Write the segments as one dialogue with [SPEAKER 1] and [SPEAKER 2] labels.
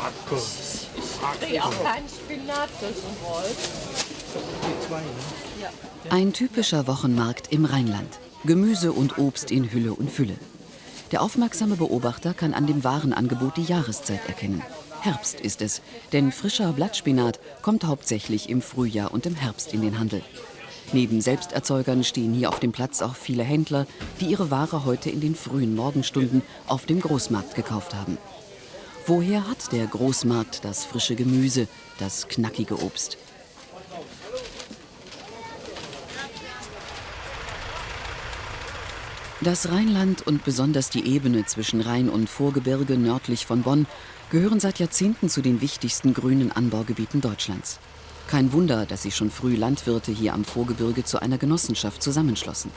[SPEAKER 1] Hacke. Ich kriege auch keinen Spinat.
[SPEAKER 2] Die zwei, ne?
[SPEAKER 3] Ein typischer Wochenmarkt im Rheinland. Gemüse und Obst in Hülle und Fülle. Der aufmerksame Beobachter kann an dem Warenangebot die Jahreszeit erkennen. Herbst ist es, denn frischer Blattspinat kommt hauptsächlich im Frühjahr und im Herbst in den Handel. Neben Selbsterzeugern stehen hier auf dem Platz auch viele Händler, die ihre Ware heute in den frühen Morgenstunden auf dem Großmarkt gekauft haben. Woher hat der Großmarkt das frische Gemüse, das knackige Obst? Das Rheinland und besonders die Ebene zwischen Rhein und Vorgebirge nördlich von Bonn gehören seit Jahrzehnten zu den wichtigsten grünen Anbaugebieten Deutschlands. Kein Wunder, dass sich schon früh Landwirte hier am Vorgebirge zu einer Genossenschaft zusammenschlossen.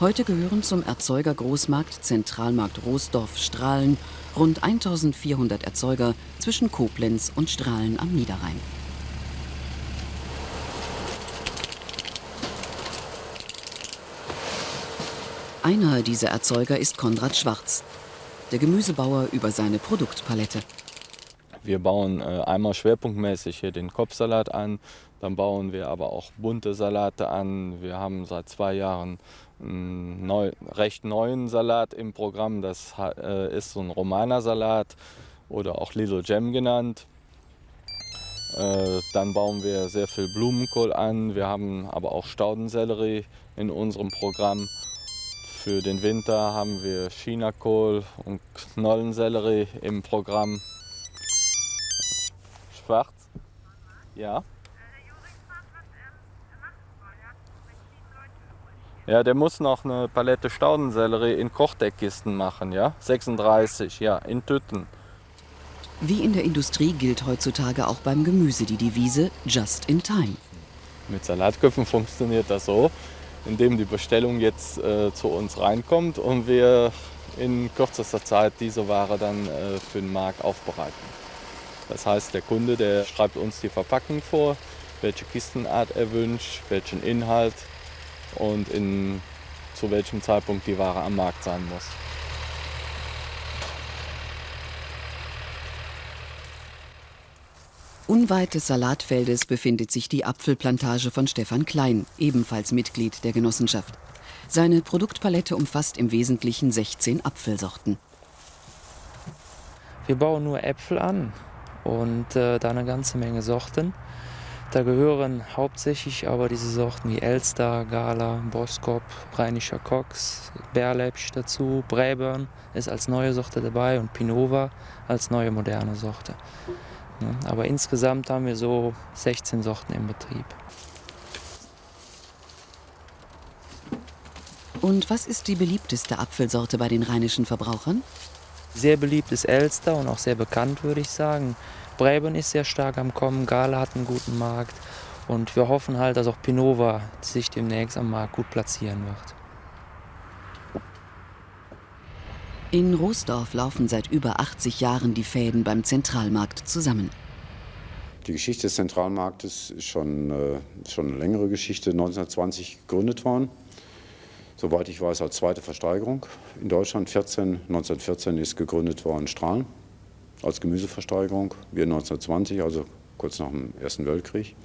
[SPEAKER 3] Heute gehören zum Erzeuger Großmarkt Zentralmarkt Roosdorf Strahlen rund 1400 Erzeuger zwischen Koblenz und Strahlen am Niederrhein. Einer dieser Erzeuger ist Konrad Schwarz, der Gemüsebauer über seine Produktpalette.
[SPEAKER 4] Wir bauen äh, einmal schwerpunktmäßig hier den Kopfsalat an, dann bauen wir aber auch bunte Salate an. Wir haben seit zwei Jahren einen neu, recht neuen Salat im Programm. Das äh, ist so ein Romaner-Salat oder auch Little Gem genannt. Äh, dann bauen wir sehr viel Blumenkohl an. Wir haben aber auch Staudensellerie in unserem Programm. Für den Winter haben wir Chinakohl und Knollensellerie im Programm. Schwarz? Ja. Ja, der muss noch eine Palette Staudensellerie in Kochdeckkisten machen, ja? 36, ja, in Tüten.
[SPEAKER 3] Wie in der Industrie gilt heutzutage auch beim Gemüse die Devise Just in Time.
[SPEAKER 4] Mit Salatköpfen funktioniert das so, indem die Bestellung jetzt äh, zu uns reinkommt und wir in kürzester Zeit diese Ware dann äh, für den Markt aufbereiten. Das heißt, der Kunde, der schreibt uns die Verpackung vor, welche Kistenart er wünscht, welchen Inhalt und in, zu welchem Zeitpunkt die Ware am Markt sein muss.
[SPEAKER 3] Unweit des Salatfeldes befindet sich die Apfelplantage von Stefan Klein, ebenfalls Mitglied der Genossenschaft. Seine Produktpalette umfasst im Wesentlichen 16 Apfelsorten.
[SPEAKER 5] Wir bauen nur Äpfel an und äh, da eine ganze Menge Sorten. Da gehören hauptsächlich aber diese Sorten wie Elster, Gala, Boskop, Rheinischer Cox, Berlepsch dazu, Braeburn ist als neue Sorte dabei und Pinova als neue moderne Sorte. Ja, aber insgesamt haben wir so 16 Sorten im Betrieb.
[SPEAKER 3] Und was ist die beliebteste Apfelsorte bei den rheinischen Verbrauchern?
[SPEAKER 5] Sehr beliebt ist Elster und auch sehr bekannt, würde ich sagen. Braeburn ist sehr stark am Kommen, Gala hat einen guten Markt und wir hoffen halt, dass auch Pinova sich demnächst am Markt gut platzieren wird.
[SPEAKER 3] In Roosdorf laufen seit über 80 Jahren die Fäden beim Zentralmarkt zusammen.
[SPEAKER 6] Die Geschichte des Zentralmarktes ist schon, äh, schon eine längere Geschichte, 1920 gegründet worden. Soweit ich weiß, als zweite Versteigerung in Deutschland. 14, 1914 ist gegründet worden Strahlen als Gemüseversteigerung. Wir 1920, also kurz nach dem Ersten Weltkrieg.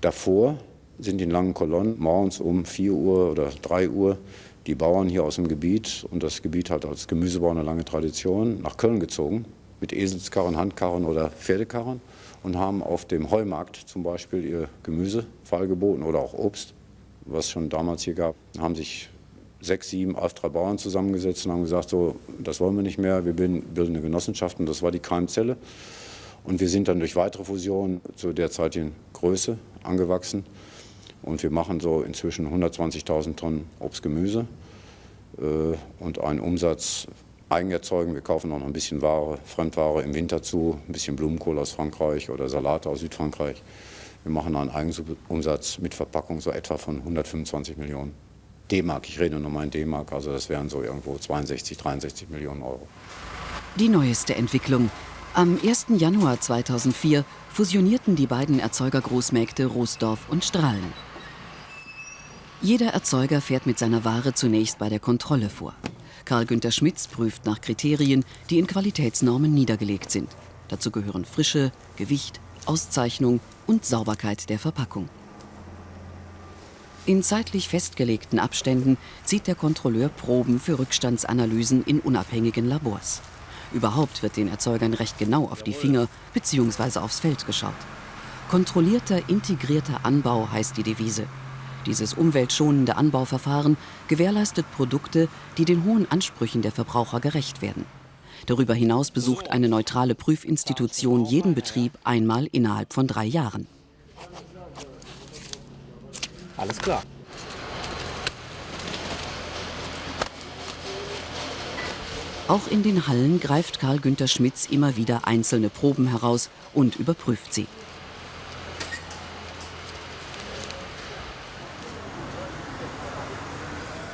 [SPEAKER 6] Davor sind in langen Kolonnen morgens um 4 Uhr oder 3 Uhr die Bauern hier aus dem Gebiet, und das Gebiet hat als Gemüsebau eine lange Tradition, nach Köln gezogen, mit Eselskarren, Handkarren oder Pferdekarren und haben auf dem Heumarkt zum Beispiel ihr Gemüse feilgeboten oder auch Obst, was schon damals hier gab, haben sich sechs, sieben, drei Bauern zusammengesetzt und haben gesagt, so, das wollen wir nicht mehr, wir bilden, bilden eine Genossenschaft und das war die Keimzelle. Und wir sind dann durch weitere Fusionen zu derzeitigen Größe angewachsen und wir machen so inzwischen 120.000 Tonnen Obst, Gemüse äh, und einen Umsatz eigen erzeugen. Wir kaufen auch noch ein bisschen Ware, Fremdware im Winter zu, ein bisschen Blumenkohl aus Frankreich oder Salate aus Südfrankreich. Wir machen einen Eigenumsatz mit Verpackung so etwa von 125 Millionen D-Mark. Ich rede nur mal in D-Mark, also das wären so irgendwo 62, 63 Millionen Euro.
[SPEAKER 3] Die neueste Entwicklung. Am 1. Januar 2004 fusionierten die beiden Erzeugergroßmärkte Roosdorf und Strahlen. Jeder Erzeuger fährt mit seiner Ware zunächst bei der Kontrolle vor. Karl Günther Schmitz prüft nach Kriterien, die in Qualitätsnormen niedergelegt sind. Dazu gehören Frische, Gewicht, Auszeichnung und Sauberkeit der Verpackung. In zeitlich festgelegten Abständen zieht der Kontrolleur Proben für Rückstandsanalysen in unabhängigen Labors. Überhaupt wird den Erzeugern recht genau auf die Finger bzw. aufs Feld geschaut. Kontrollierter, integrierter Anbau heißt die Devise. Dieses umweltschonende Anbauverfahren gewährleistet Produkte, die den hohen Ansprüchen der Verbraucher gerecht werden. Darüber hinaus besucht eine neutrale Prüfinstitution jeden Betrieb einmal innerhalb von drei Jahren.
[SPEAKER 2] Alles klar.
[SPEAKER 3] Auch in den Hallen greift Karl Günther Schmitz immer wieder einzelne Proben heraus und überprüft sie.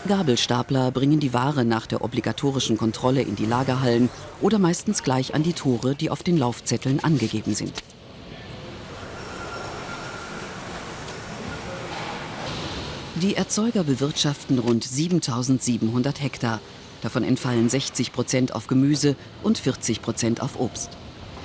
[SPEAKER 3] Gabelstapler bringen die Ware nach der obligatorischen Kontrolle in die Lagerhallen oder meistens gleich an die Tore, die auf den Laufzetteln angegeben sind. Die Erzeuger bewirtschaften rund 7700 Hektar. Davon entfallen 60 Prozent auf Gemüse und 40 Prozent auf Obst.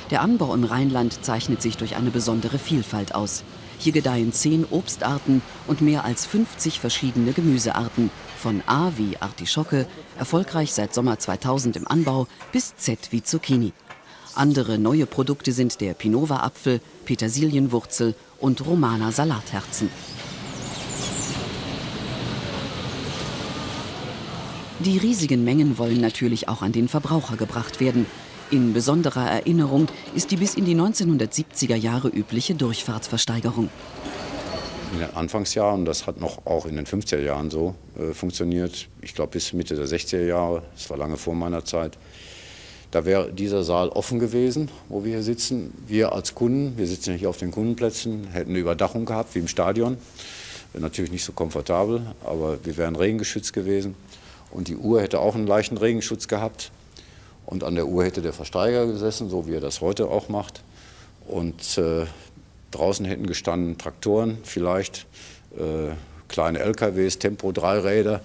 [SPEAKER 3] Der Anbau im Rheinland zeichnet sich durch eine besondere Vielfalt aus. Hier gedeihen zehn Obstarten und mehr als 50 verschiedene Gemüsearten, von A wie Artischocke, erfolgreich seit Sommer 2000 im Anbau, bis Z wie Zucchini. Andere neue Produkte sind der Pinova-Apfel, Petersilienwurzel und Romana Salatherzen. Die riesigen Mengen wollen natürlich auch an den Verbraucher gebracht werden. In besonderer Erinnerung ist die bis in die 1970er Jahre übliche Durchfahrtsversteigerung.
[SPEAKER 6] In den Anfangsjahren, das hat noch auch in den 50er Jahren so äh, funktioniert, ich glaube bis Mitte der 60er Jahre, das war lange vor meiner Zeit, da wäre dieser Saal offen gewesen, wo wir hier sitzen. Wir als Kunden, wir sitzen hier auf den Kundenplätzen, hätten eine Überdachung gehabt wie im Stadion. Natürlich nicht so komfortabel, aber wir wären regengeschützt gewesen. Und die Uhr hätte auch einen leichten Regenschutz gehabt. Und an der Uhr hätte der Versteiger gesessen, so wie er das heute auch macht. Und äh, draußen hätten gestanden Traktoren vielleicht, äh, kleine LKWs, Tempo-Dreiräder,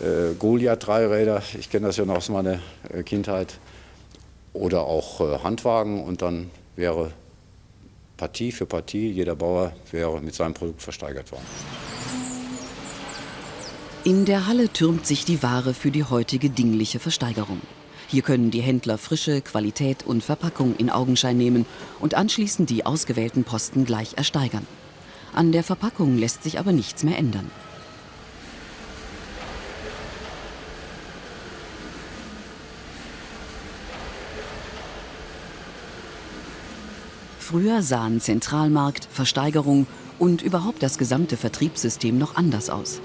[SPEAKER 6] äh, Goliath-Dreiräder. Ich kenne das ja noch aus meiner äh, Kindheit. Oder auch äh, Handwagen. Und dann wäre Partie für Partie, jeder Bauer wäre mit seinem Produkt versteigert worden.
[SPEAKER 3] In der Halle türmt sich die Ware für die heutige dingliche Versteigerung. Hier können die Händler Frische, Qualität und Verpackung in Augenschein nehmen und anschließend die ausgewählten Posten gleich ersteigern. An der Verpackung lässt sich aber nichts mehr ändern. Früher sahen Zentralmarkt, Versteigerung und überhaupt das gesamte Vertriebssystem noch anders aus.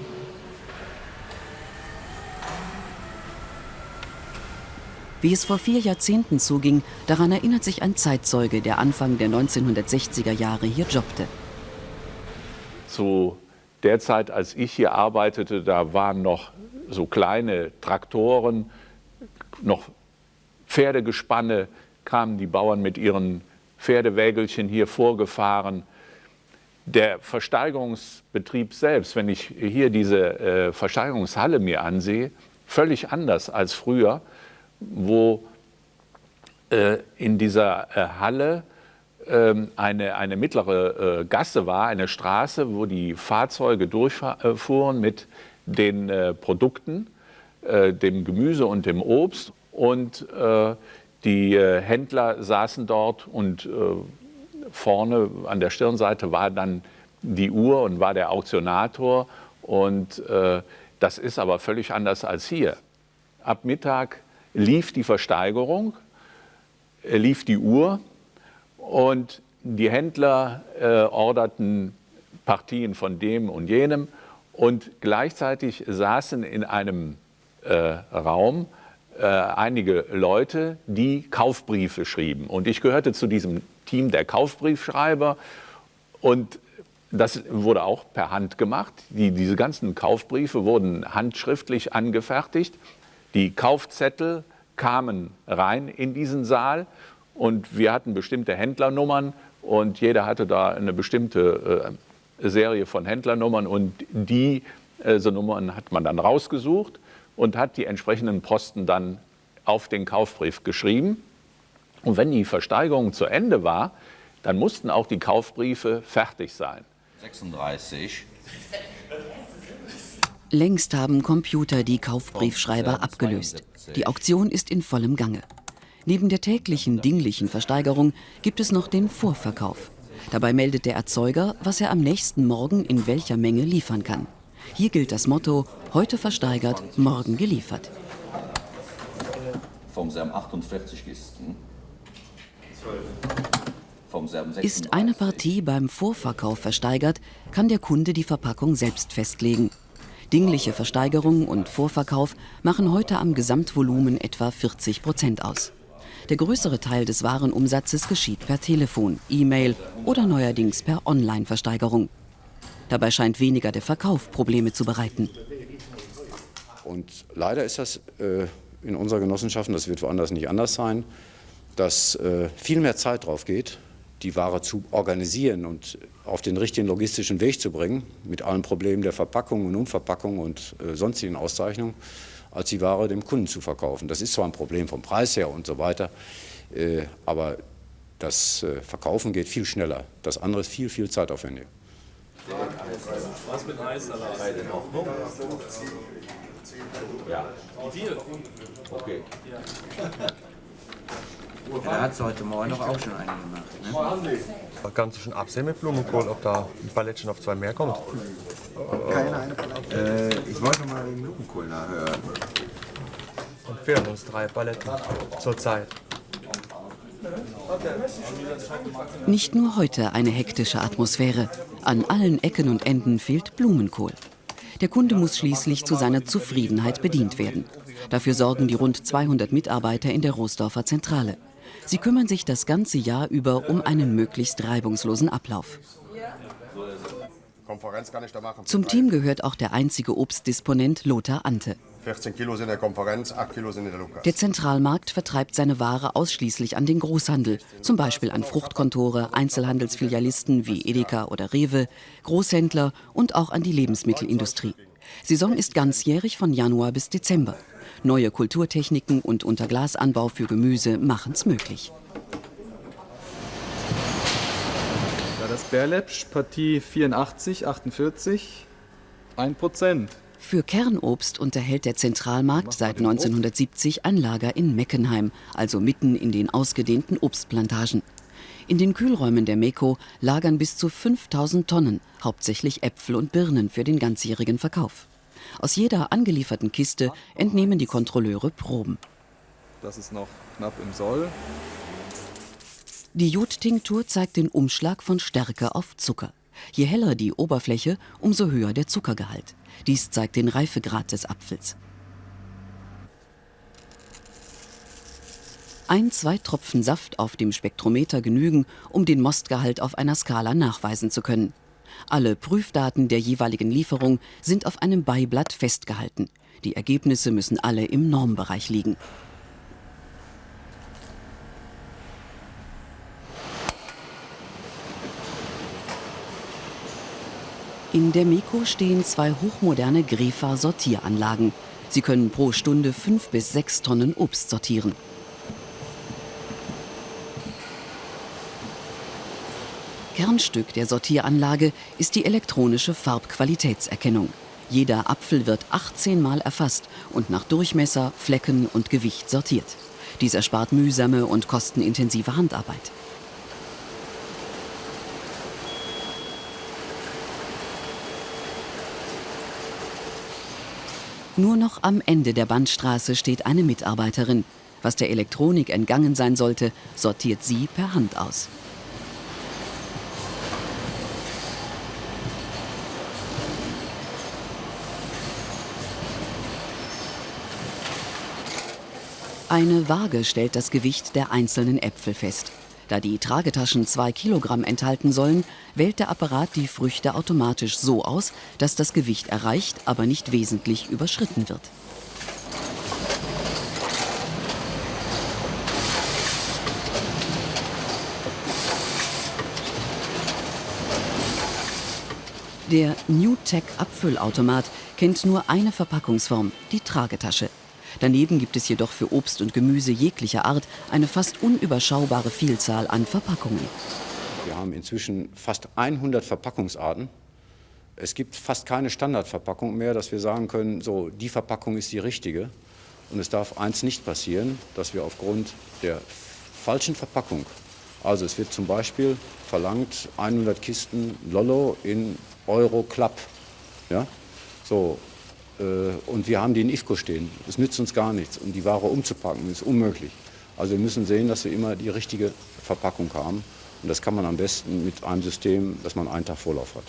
[SPEAKER 3] Wie es vor vier Jahrzehnten zuging, daran erinnert sich ein Zeitzeuge, der Anfang der 1960er Jahre hier jobbte.
[SPEAKER 7] Zu der Zeit, als ich hier arbeitete, da waren noch so kleine Traktoren, noch Pferdegespanne, kamen die Bauern mit ihren Pferdewägelchen hier vorgefahren. Der Versteigerungsbetrieb selbst, wenn ich hier diese äh, Versteigerungshalle mir ansehe, völlig anders als früher wo äh, in dieser äh, Halle äh, eine, eine mittlere äh, Gasse war, eine Straße, wo die Fahrzeuge durchfuhren mit den äh, Produkten, äh, dem Gemüse und dem Obst. Und die Händler saßen dort und vorne an der Stirnseite war dann die Uhr und war der Auktionator. Und das ist aber völlig anders als hier. Ab Mittag lief die Versteigerung, äh, lief die Uhr und die Händler äh, orderten Partien von dem und jenem und gleichzeitig saßen in einem äh, Raum äh, einige Leute, die Kaufbriefe schrieben. Und ich gehörte zu diesem Team der Kaufbriefschreiber und das wurde auch per Hand gemacht. Die, diese ganzen Kaufbriefe wurden handschriftlich angefertigt die Kaufzettel kamen rein in diesen Saal und wir hatten bestimmte Händlernummern und jeder hatte da eine bestimmte äh, Serie von Händlernummern und die Äh, Nummern hat man dann rausgesucht und hat die entsprechenden Posten dann auf den Kaufbrief geschrieben. Und wenn die Versteigerung zu Ende war, dann mussten auch die Kaufbriefe fertig sein.
[SPEAKER 8] 36.
[SPEAKER 3] Längst haben Computer die Kaufbriefschreiber abgelöst. Die Auktion ist in vollem Gange. Neben der täglichen dinglichen Versteigerung gibt es noch den Vorverkauf. Dabei meldet der Erzeuger, was er am nächsten Morgen in welcher Menge liefern kann. Hier gilt das Motto, heute versteigert, morgen geliefert.
[SPEAKER 8] Vom Serm 48 Kisten. Vom Serm
[SPEAKER 3] Ist eine Partie beim Vorverkauf versteigert, kann der Kunde die Verpackung selbst festlegen. Dingliche Versteigerung und Vorverkauf machen heute am Gesamtvolumen etwa 40 Prozent aus. Der größere Teil des Warenumsatzes geschieht per Telefon, E-Mail oder neuerdings per Online-Versteigerung. Dabei scheint weniger der Verkauf Probleme zu bereiten.
[SPEAKER 6] Und leider ist das äh, in unserer Genossenschaft, das wird woanders nicht anders sein, dass äh, viel mehr Zeit drauf geht, die Ware zu organisieren und auf den richtigen logistischen Weg zu bringen, mit allen Problemen der Verpackung und Umverpackung und äh, sonstigen Auszeichnungen, als die Ware dem Kunden zu verkaufen. Das ist zwar ein Problem vom Preis her und so weiter, äh, aber das äh, Verkaufen geht viel schneller. Das andere ist viel, viel zeitaufwendiger.
[SPEAKER 9] Was mit Eissalat?
[SPEAKER 8] Ja.
[SPEAKER 9] Wie viel?
[SPEAKER 8] Okay.
[SPEAKER 10] Da hat es heute Morgen noch auch schon eine gemacht. Ne?
[SPEAKER 11] Kannst du schon absehen mit Blumenkohl, ob da ein Palettchen auf zwei mehr kommt?
[SPEAKER 10] Keine Ahnung. Äh, ich wollte mal den Blumenkohl nachhören.
[SPEAKER 11] Und fehlen uns drei Paletten zurzeit.
[SPEAKER 3] Nicht nur heute eine hektische Atmosphäre. An allen Ecken und Enden fehlt Blumenkohl. Der Kunde muss schließlich zu seiner Zufriedenheit bedient werden. Dafür sorgen die rund 200 Mitarbeiter in der Roosdorfer Zentrale. Sie kümmern sich das ganze Jahr über um einen möglichst reibungslosen Ablauf.
[SPEAKER 11] Konferenz kann ich da machen.
[SPEAKER 3] Zum Team gehört auch der einzige Obstdisponent Lothar Ante.
[SPEAKER 11] 14 Kilo sind in der Konferenz, 8 Kilo sind in der Lukas.
[SPEAKER 3] Der Zentralmarkt vertreibt seine Ware ausschließlich an den Großhandel, zum Beispiel an Fruchtkontore, Einzelhandelsfilialisten wie Edeka oder Rewe, Großhändler und auch an die Lebensmittelindustrie. Saison ist ganzjährig von Januar bis Dezember. Neue Kulturtechniken und Unterglasanbau für Gemüse machen es möglich.
[SPEAKER 12] Ja, das Bärläppsch, Partie 84, 48, 1 Prozent.
[SPEAKER 3] Für Kernobst unterhält der Zentralmarkt seit 1970 ein Lager in Meckenheim, also mitten in den ausgedehnten Obstplantagen. In den Kühlräumen der Meko lagern bis zu 5000 Tonnen, hauptsächlich Äpfel und Birnen für den ganzjährigen Verkauf. Aus jeder angelieferten Kiste entnehmen die Kontrolleure Proben.
[SPEAKER 12] Das ist noch knapp im Soll.
[SPEAKER 3] Die Jodtinktur zeigt den Umschlag von Stärke auf Zucker. Je heller die Oberfläche, umso höher der Zuckergehalt. Dies zeigt den Reifegrad des Apfels. Ein, zwei Tropfen Saft auf dem Spektrometer genügen, um den Mostgehalt auf einer Skala nachweisen zu können. Alle Prüfdaten der jeweiligen Lieferung sind auf einem Beiblatt festgehalten. Die Ergebnisse müssen alle im Normbereich liegen. In der Meko stehen zwei hochmoderne Grefa-Sortieranlagen. Sie können pro Stunde fünf bis sechs Tonnen Obst sortieren. Kernstück der Sortieranlage ist die elektronische Farbqualitätserkennung. Jeder Apfel wird 18 Mal erfasst und nach Durchmesser, Flecken und Gewicht sortiert. Dies erspart mühsame und kostenintensive Handarbeit. Nur noch am Ende der Bandstraße steht eine Mitarbeiterin. Was der Elektronik entgangen sein sollte, sortiert sie per Hand aus. Eine Waage stellt das Gewicht der einzelnen Äpfel fest. Da die Tragetaschen zwei Kilogramm enthalten sollen, wählt der Apparat die Früchte automatisch so aus, dass das Gewicht erreicht, aber nicht wesentlich überschritten wird. Der NewTek Abfüllautomat kennt nur eine Verpackungsform, die Tragetasche. Daneben gibt es jedoch für Obst und Gemüse jeglicher Art eine fast unüberschaubare Vielzahl an Verpackungen.
[SPEAKER 6] Wir haben inzwischen fast 100 Verpackungsarten. Es gibt fast keine Standardverpackung mehr, dass wir sagen können, so die Verpackung ist die richtige. Und es darf eins nicht passieren, dass wir aufgrund der falschen Verpackung, also es wird zum Beispiel verlangt 100 Kisten Lollo in Euro Club, ja, so und wir haben die in IFCO stehen. Das nützt uns gar nichts. Und die Ware umzupacken ist unmöglich. Also wir müssen sehen, dass wir immer die richtige Verpackung haben. Und das kann man am besten mit einem System, dass man einen Tag Vorlauf hat.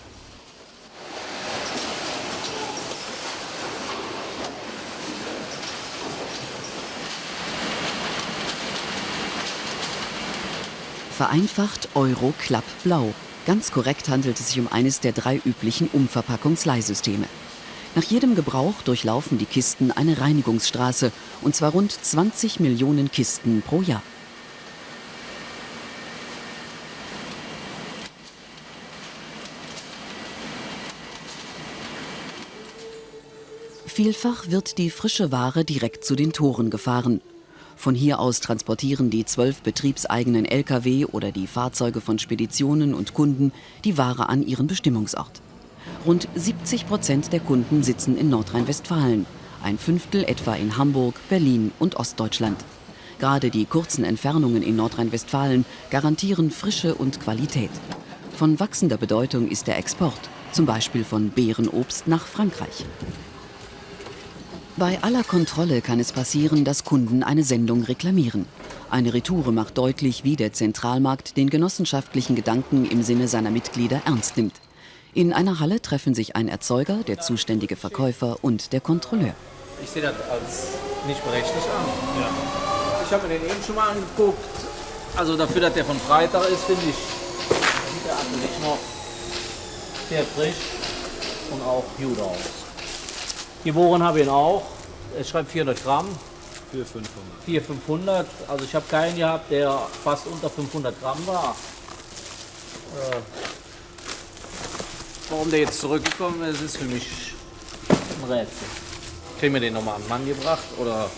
[SPEAKER 3] Vereinfacht Euro Club Blau. Ganz korrekt handelt es sich um eines der drei üblichen Umverpackungsleihsysteme. Nach jedem Gebrauch durchlaufen die Kisten eine Reinigungsstraße, und zwar rund 20 Millionen Kisten pro Jahr. Vielfach wird die frische Ware direkt zu den Toren gefahren. Von hier aus transportieren die zwölf betriebseigenen Lkw oder die Fahrzeuge von Speditionen und Kunden die Ware an ihren Bestimmungsort. Rund 70 Prozent der Kunden sitzen in Nordrhein-Westfalen, ein Fünftel etwa in Hamburg, Berlin und Ostdeutschland. Gerade die kurzen Entfernungen in Nordrhein-Westfalen garantieren Frische und Qualität. Von wachsender Bedeutung ist der Export, zum Beispiel von Beerenobst nach Frankreich. Bei aller Kontrolle kann es passieren, dass Kunden eine Sendung reklamieren. Eine Retoure macht deutlich, wie der Zentralmarkt den genossenschaftlichen Gedanken im Sinne seiner Mitglieder ernst nimmt. In einer Halle treffen sich ein Erzeuger, der zuständige Verkäufer und der Kontrolleur.
[SPEAKER 13] Ich sehe das als nicht berechtigt an. Ja. Ich habe mir den eben schon mal angeguckt. Also dafür, dass der von Freitag ist, finde ich, sieht der eigentlich noch sehr frisch und auch gut aus. Gewogen habe ich ihn auch. Es schreibt 400 Gramm.
[SPEAKER 12] 4, 500.
[SPEAKER 13] 4, 500. Also ich habe keinen gehabt, der fast unter 500 Gramm war. Äh, warum der jetzt zurückgekommen ist, ist für mich ein Rätsel. Kriegen wir den nochmal an den Mann gebracht oder?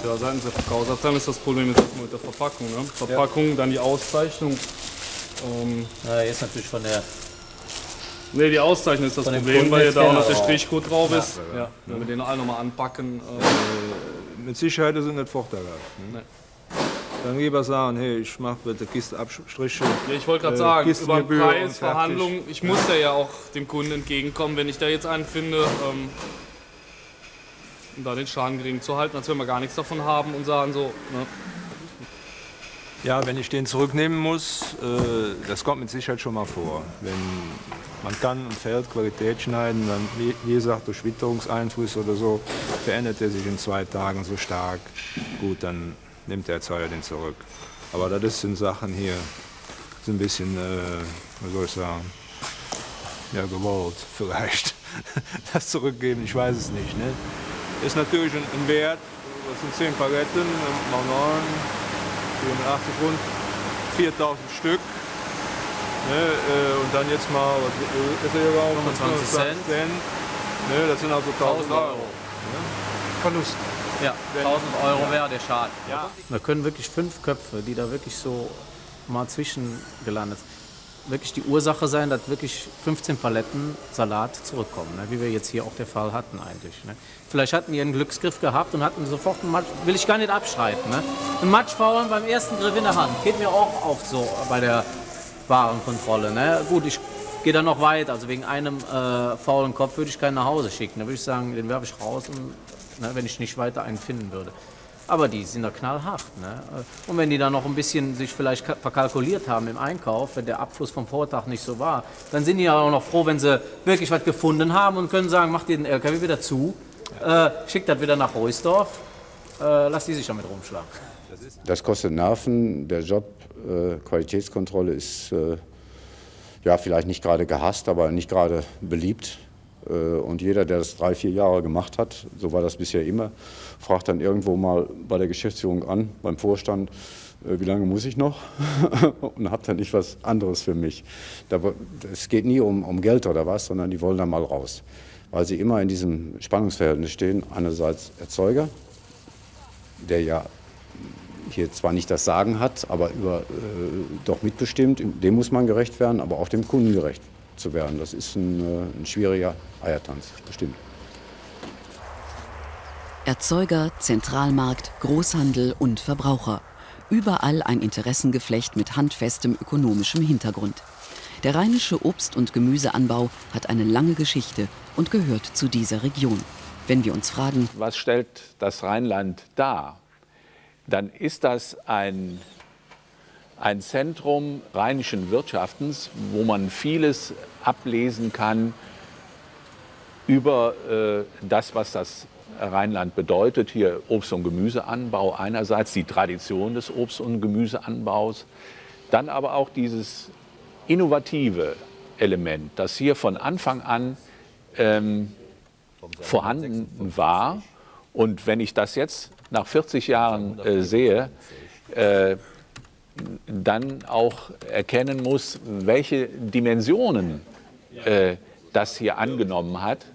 [SPEAKER 12] Tja, seitens der Verkaufsabteilung ist das Problem jetzt erstmal mit der Verpackung. Ne? Verpackung, ja. dann die Auszeichnung.
[SPEAKER 13] Ähm, ja, jetzt natürlich von der
[SPEAKER 12] Ne, die Auszeichnung ist das Problem, weil ja da auch noch der Strichcode drauf ist. Ja, ja. Wenn wir den alle nochmal anpacken.
[SPEAKER 10] Äh, mit Sicherheit ist es nicht vorteilhaft. Ne? Dann lieber sagen, hey, ich mache mit der Kiste Abstriche.
[SPEAKER 12] Ja, ich wollte gerade äh, sagen, über Preisverhandlungen, ich muss da ja auch dem Kunden entgegenkommen, wenn ich da jetzt einen finde, ähm, um da den Schaden gering zu halten, als wenn wir gar nichts davon haben und sagen so, ne?
[SPEAKER 10] Ja, wenn ich den zurücknehmen muss, äh, das kommt mit Sicherheit schon mal vor. Wenn man kann und Feld Qualität schneiden, dann, wie gesagt, durch Witterungseinfluss oder so, verändert er sich in zwei Tagen so stark. Gut, dann nimmt der Erzeuger den zurück. Aber das sind Sachen hier, sind ein bisschen, äh, was soll ich sagen, ja, gewollt vielleicht. Das zurückgeben, ich weiß es nicht. Ne? Ist natürlich ein, ein Wert, das sind 10 Paletten, mal 9, 84 rund 4000 Stück. Ne, äh, und dann jetzt mal, was ist er überhaupt?
[SPEAKER 13] 25 Cent. Cent.
[SPEAKER 10] Ne, das sind also 1000 Euro. Euro.
[SPEAKER 13] Ne? Verlust. Ja, 1000 Euro ja. wäre der Schaden. Ja. Wir können wirklich fünf Köpfe, die da wirklich so mal zwischengelandet sind wirklich die Ursache sein, dass wirklich 15 Paletten Salat zurückkommen, ne? wie wir jetzt hier auch der Fall hatten eigentlich. Ne? Vielleicht hatten die einen Glücksgriff gehabt und hatten sofort einen Matsch, will ich gar nicht abstreiten. Ne? Ein Matschfaulen beim ersten Griff in der Hand, geht mir auch oft so bei der Warenkontrolle. Ne? Gut, ich gehe dann noch weiter, also wegen einem äh, faulen Kopf würde ich keinen nach Hause schicken. Da würde ich sagen, den werfe ich raus, und, ne, wenn ich nicht weiter einen finden würde. Aber die sind da knallhart. Ne? Und wenn die dann noch ein bisschen sich vielleicht verkalkuliert haben im Einkauf, wenn der Abfluss vom Vortag nicht so war, dann sind die ja auch noch froh, wenn sie wirklich was gefunden haben und können sagen, macht ihr den LKW wieder zu, äh, schickt das wieder nach Reusdorf, äh, lass die sich damit rumschlagen.
[SPEAKER 6] Das kostet Nerven. Der Job äh, Qualitätskontrolle ist äh, ja vielleicht nicht gerade gehasst, aber nicht gerade beliebt. Äh, und jeder, der das drei, vier Jahre gemacht hat, so war das bisher immer, fragt dann irgendwo mal bei der Geschäftsführung an, beim Vorstand, äh, wie lange muss ich noch und habe dann nicht was anderes für mich. Es geht nie um, um Geld oder was, sondern die wollen da mal raus, weil sie immer in diesem Spannungsverhältnis stehen. Einerseits Erzeuger, der ja hier zwar nicht das Sagen hat, aber über, äh, doch mitbestimmt, dem muss man gerecht werden, aber auch dem Kunden gerecht zu werden. Das ist ein, äh, ein schwieriger Eiertanz, bestimmt.
[SPEAKER 3] Erzeuger, Zentralmarkt, Großhandel und Verbraucher. Überall ein Interessengeflecht mit handfestem ökonomischem Hintergrund. Der rheinische Obst- und Gemüseanbau hat eine lange Geschichte und gehört zu dieser Region. Wenn wir uns fragen,
[SPEAKER 7] was stellt das Rheinland dar, dann ist das ein, ein Zentrum rheinischen Wirtschaftens, wo man vieles ablesen kann über äh, das, was das Rheinland bedeutet. Hier Obst- und Gemüseanbau einerseits, die Tradition des Obst- und Gemüseanbaus, dann aber auch dieses innovative Element, das hier von Anfang an ähm, vorhanden war. Und wenn ich das jetzt nach 40 Jahren äh, sehe, äh, dann auch erkennen muss, welche Dimensionen äh, das hier angenommen hat,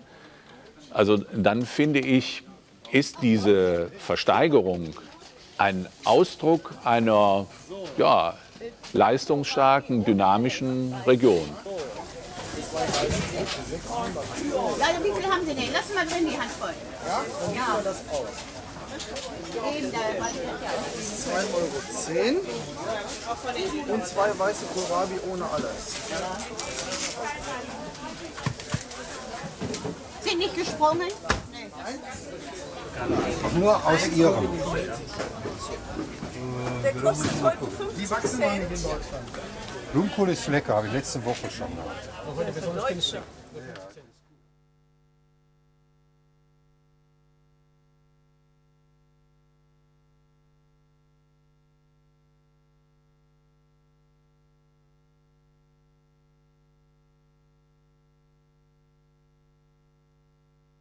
[SPEAKER 7] also dann finde ich, ist diese Versteigerung ein Ausdruck einer ja, leistungsstarken, dynamischen Region.
[SPEAKER 14] Leute, wie viel haben Sie denn? Lass mal drin die Hand voll. Ja? Ja. das aus.
[SPEAKER 15] 2,10 Euro und zwei weiße Kohlrabi ohne alles.
[SPEAKER 14] Sind nicht gesprungen?
[SPEAKER 15] Nur aus ihrem.
[SPEAKER 16] Der kostet heute 50
[SPEAKER 15] Die wachsen noch nicht in Deutschland. Blumenkohl ist lecker, habe ich letzte Woche schon gehabt.
[SPEAKER 16] Günstig.